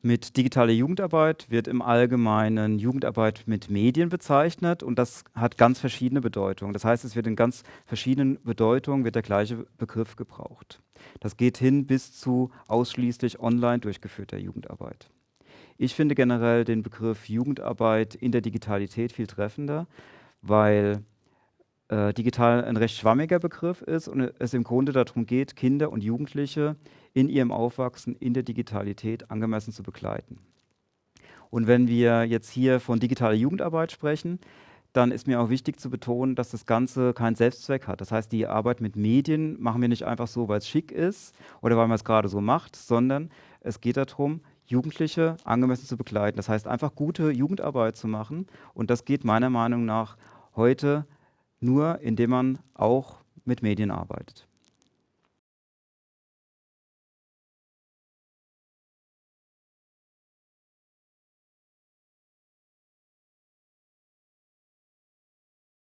Mit digitaler Jugendarbeit wird im Allgemeinen Jugendarbeit mit Medien bezeichnet und das hat ganz verschiedene Bedeutungen. Das heißt, es wird in ganz verschiedenen Bedeutungen wird der gleiche Begriff gebraucht. Das geht hin bis zu ausschließlich online durchgeführter Jugendarbeit. Ich finde generell den Begriff Jugendarbeit in der Digitalität viel treffender, weil äh, digital ein recht schwammiger Begriff ist und es im Grunde darum geht, Kinder und Jugendliche in ihrem Aufwachsen in der Digitalität angemessen zu begleiten. Und wenn wir jetzt hier von digitaler Jugendarbeit sprechen, dann ist mir auch wichtig zu betonen, dass das Ganze keinen Selbstzweck hat. Das heißt, die Arbeit mit Medien machen wir nicht einfach so, weil es schick ist oder weil man es gerade so macht, sondern es geht darum, Jugendliche angemessen zu begleiten. Das heißt, einfach gute Jugendarbeit zu machen. Und das geht meiner Meinung nach heute nur indem man auch mit Medien arbeitet.